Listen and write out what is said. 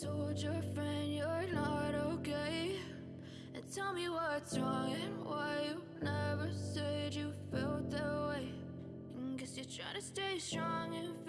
told your friend you're not okay? And tell me what's wrong and why you never said you felt that way. And guess you're trying to stay strong and.